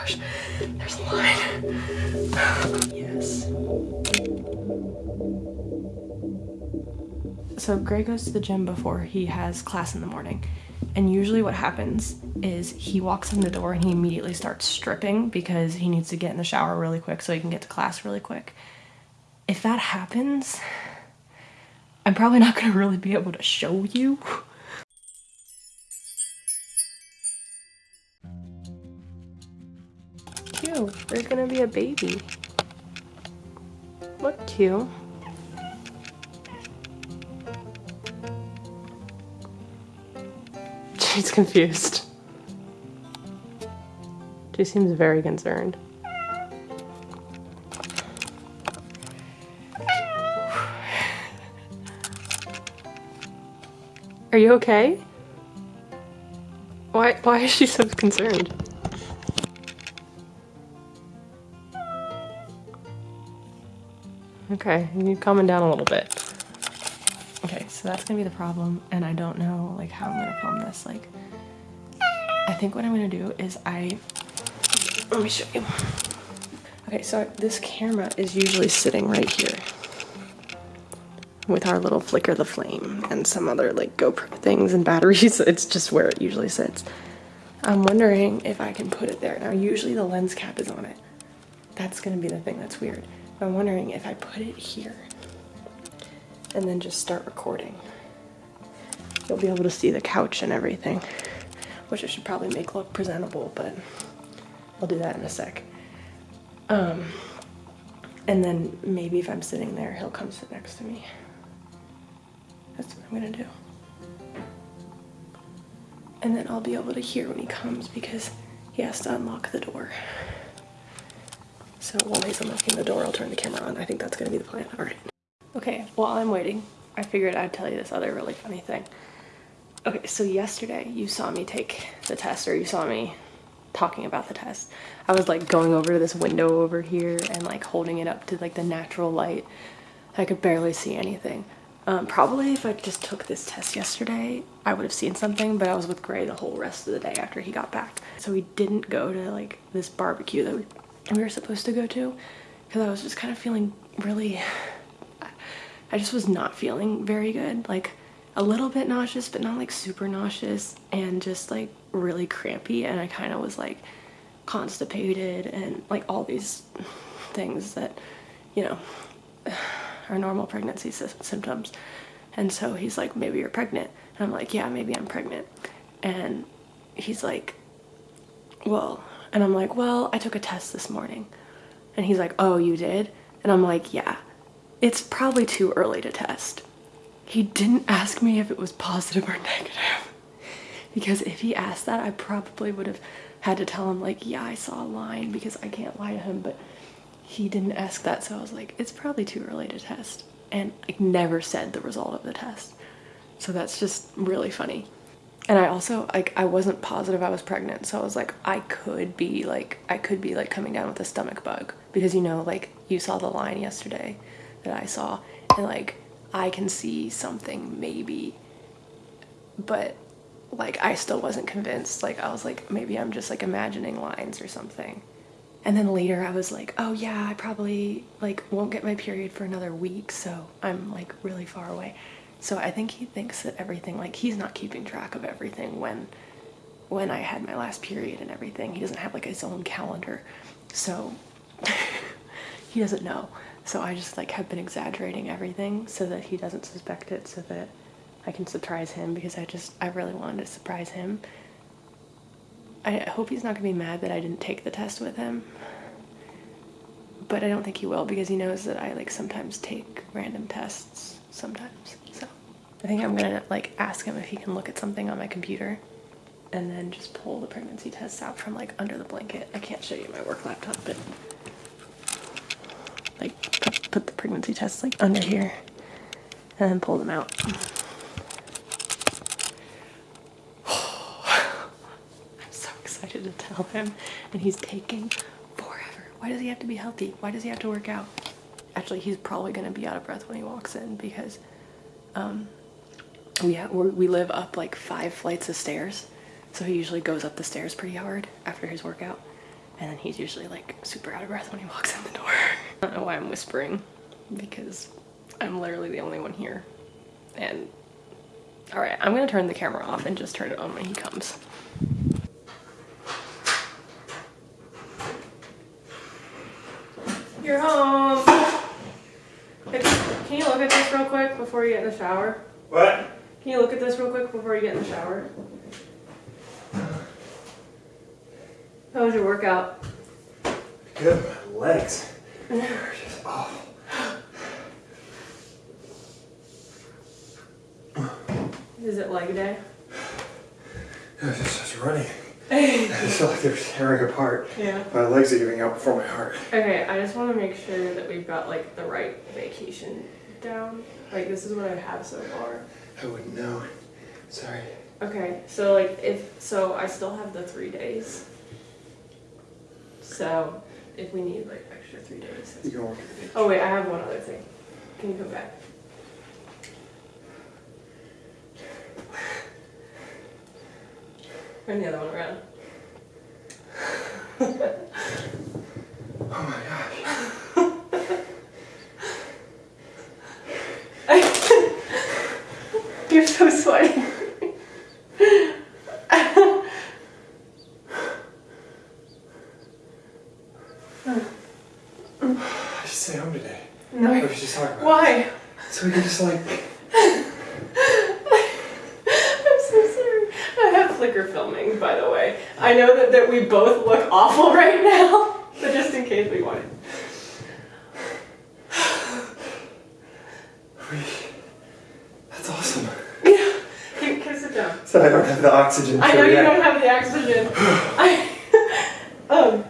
gosh, there's a line. yes. So Gray goes to the gym before he has class in the morning. And usually what happens is he walks in the door and he immediately starts stripping because he needs to get in the shower really quick so he can get to class really quick. If that happens, I'm probably not gonna really be able to show you. There's gonna be a baby. Look cute. She's confused. She seems very concerned. Are you okay? Why, why is she so concerned? Okay, you need calming down a little bit. Okay, so that's gonna be the problem, and I don't know like how I'm gonna film this. Like, I think what I'm gonna do is I, let me show you. Okay, so this camera is usually sitting right here with our little flicker the flame and some other like GoPro things and batteries. It's just where it usually sits. I'm wondering if I can put it there. Now, usually the lens cap is on it. That's gonna be the thing that's weird. I'm wondering if I put it here and then just start recording. You'll be able to see the couch and everything, which I should probably make look presentable, but I'll do that in a sec. Um, and then maybe if I'm sitting there, he'll come sit next to me. That's what I'm gonna do. And then I'll be able to hear when he comes because he has to unlock the door. So while he's unlocking the door, I'll turn the camera on. I think that's gonna be the plan. All right. Okay, while I'm waiting, I figured I'd tell you this other really funny thing. Okay, so yesterday you saw me take the test, or you saw me talking about the test. I was like going over to this window over here and like holding it up to like the natural light. I could barely see anything. Um, probably if I just took this test yesterday, I would have seen something, but I was with Gray the whole rest of the day after he got back. So we didn't go to like this barbecue that we we were supposed to go to because I was just kind of feeling really, I just was not feeling very good. Like a little bit nauseous, but not like super nauseous and just like really crampy. And I kind of was like constipated and like all these things that, you know, are normal pregnancy symptoms. And so he's like, maybe you're pregnant. And I'm like, yeah, maybe I'm pregnant. And he's like, well, and I'm like, well, I took a test this morning. And he's like, oh, you did? And I'm like, yeah, it's probably too early to test. He didn't ask me if it was positive or negative. because if he asked that, I probably would have had to tell him like, yeah, I saw a line because I can't lie to him. But he didn't ask that. So I was like, it's probably too early to test. And I never said the result of the test. So that's just really funny and I also like I wasn't positive I was pregnant so I was like I could be like I could be like coming down with a stomach bug. Because you know like you saw the line yesterday that I saw and like I can see something maybe. But like I still wasn't convinced. Like I was like maybe I'm just like imagining lines or something. And then later I was like oh yeah I probably like won't get my period for another week so I'm like really far away so I think he thinks that everything, like he's not keeping track of everything when when I had my last period and everything. He doesn't have like his own calendar. So he doesn't know. So I just like have been exaggerating everything so that he doesn't suspect it so that I can surprise him because I just I really wanted to surprise him. I hope he's not gonna be mad that I didn't take the test with him. But I don't think he will because he knows that I like sometimes take random tests sometimes. I think I'm gonna like ask him if he can look at something on my computer and then just pull the pregnancy tests out from like under the blanket. I can't show you my work laptop, but like put, the pregnancy tests like under here and then pull them out. I'm so excited to tell him and he's taking forever. Why does he have to be healthy? Why does he have to work out? Actually, he's probably gonna be out of breath when he walks in because um, we, we live up like five flights of stairs so he usually goes up the stairs pretty hard after his workout And then he's usually like super out of breath when he walks in the door. I don't know why I'm whispering because I'm literally the only one here. And all right, I'm gonna turn the camera off and just turn it on when he comes. You're home. Can you look at this real quick before you get in the shower? What? Can you look at this real quick before you get in the shower? How was your workout? Good. My legs. They're just awful. Is it leg day? I was just, just running. I just felt like they're tearing apart. Yeah. My legs are giving out before my heart. Okay, I just want to make sure that we've got like the right vacation down. Like this is what I have so far. I wouldn't know. Sorry. Okay, so like if so, I still have the three days. So if we need like extra three days. You can work at the beach. Oh wait, I have one other thing. Can you come back? Turn the other one around. Oh my gosh. You're so sweaty. I should stay home today. No. we should just talk about it. Why? So we can just like. I'm so sorry. I have flicker filming, by the way. I know that, that we both look awful right now, but just in case we want. We... That's awesome. Yeah. Can, can sit down. So I don't have the oxygen. I know you yet. don't have the oxygen. I, um.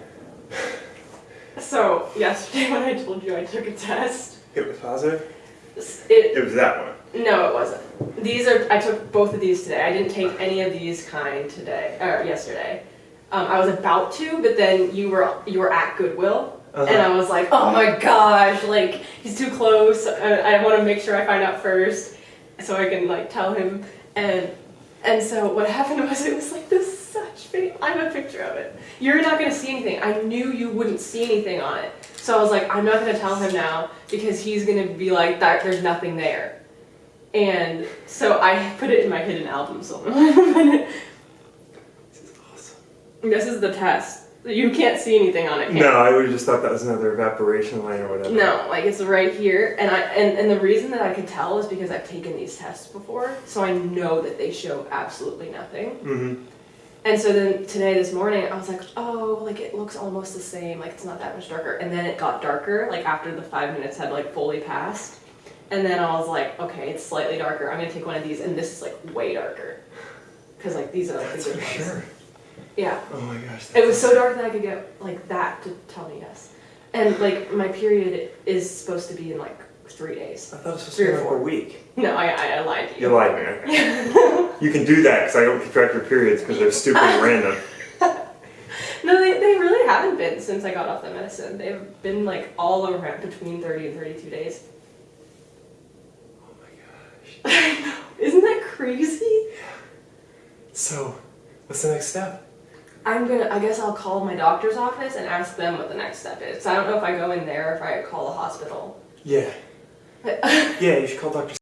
So yesterday when I told you I took a test, It was positive? it It was that one. no, it wasn't. These are I took both of these today. I didn't take any of these kind today or yesterday. Um, I was about to, but then you were you were at Goodwill, Uh-huh. and I was like, oh my gosh, like he's too close. I, I want to make sure I find out first, so I can like tell him. And and so what happened was it was like this such big. I have a picture of it. You're not gonna see anything. I knew you wouldn't see anything on it, so I was like, I'm not gonna tell him now because he's gonna be like that. There's nothing there. And so I put it in my hidden album somewhere. This is awesome. this is the test. You can't see anything on it. No, I would have just thought that was another evaporation line or whatever. No, like it's right here, and I and, and the reason that I could tell is because I've taken these tests before, so I know that they show absolutely nothing. Mm-hmm. And so then today, this morning, I was like, oh, like it looks almost the same, like it's not that much darker. And then it got darker, like after the five minutes had like fully passed. And then I was like, okay, it's slightly darker. I'm gonna take one of these, and this is like way darker, because like these are like the good for ones. sure. Yeah. Oh my gosh. It was so dark that I could get like that to tell me yes. And like my period is supposed to be in like three days. I thought it was supposed Three to or be like four. a week. No, I, I, I lied to you. You lied to me. Okay. you can do that because I don't keep track of your periods because they're stupid and random. No, they, they really haven't been since I got off the medicine. They've been like all around between 30 and 32 days. Oh my gosh. Isn't that crazy? Yeah. So, what's the next step? I'm gonna, I guess I'll call my doctor's office and ask them what the next step is. 'Cause I don't know if I go in there or if I call the hospital. Yeah. But, Yeah, you should call Dr.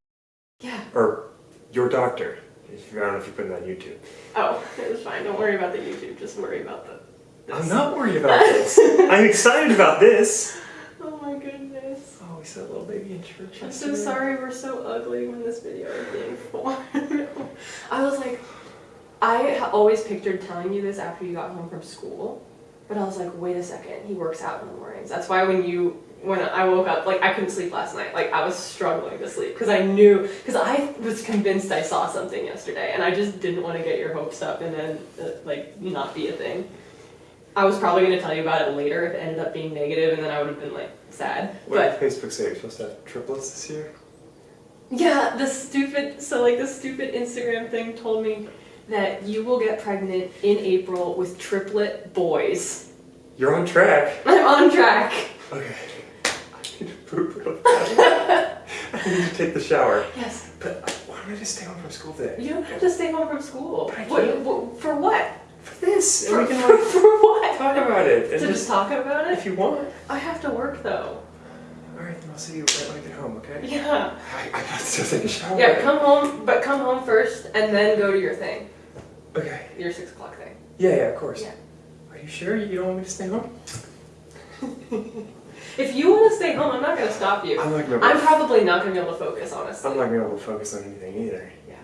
yeah. or your doctor. I don't know if you put it on YouTube. Oh, it was fine. Don't worry about the YouTube. Just worry about the. This. I'm not worried about this. I'm excited about this. Oh my goodness. Oh, we saw a little baby in church. I'm so sorry we're so ugly when this video is being formed. I was like, I always pictured telling you this after you got home from school, but I was like, wait a second, he works out in the mornings. That's why when you, when I woke up, like I couldn't sleep last night. Like I was struggling to sleep because I knew, because I was convinced I saw something yesterday and I just didn't want to get your hopes up and then uh, like not be a thing. I was probably going to tell you about it later if it ended up being negative and then I would have been like sad. What but did Facebook say? You're supposed to have triplets this year? Yeah, the stupid so like the stupid Instagram thing told me that you will get pregnant in April with triplet boys. You're on track. I'm on track. Okay. I need to poop real bad. I need to take the shower. Yes. But why am I just staying home from school today? You don't have to stay home from school. But I What, what- for what? For this, and we can For, like for what? talk about it. And To just talk about it? if you want. I have to work though. All right, then I'll see you right when I get home. Okay? Yeah. I, I have to still take a shower. Yeah, come home, but come home first and then go to your thing. Okay. Your six o'clock thing. Yeah, yeah, of course. Yeah. Are you sure you don't want me to stay home? If you want to stay home, I'm not going to stop you. I'm not gonna. I'm probably not going to be able to focus, honestly. I'm not gonna be able to focus on anything either. Yeah.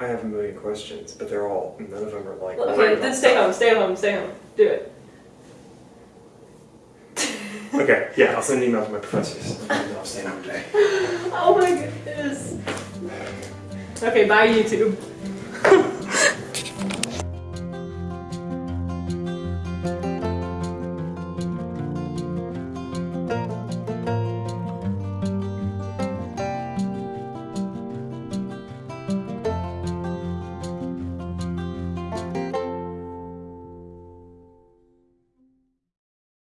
I have a million questions, but they're all none of them are like. Okay, right then stay home, stay home, stay home. Do it. Okay, yeah, I'll send an email to my professors. And I'll stay home today. Oh my goodness. Okay, bye YouTube.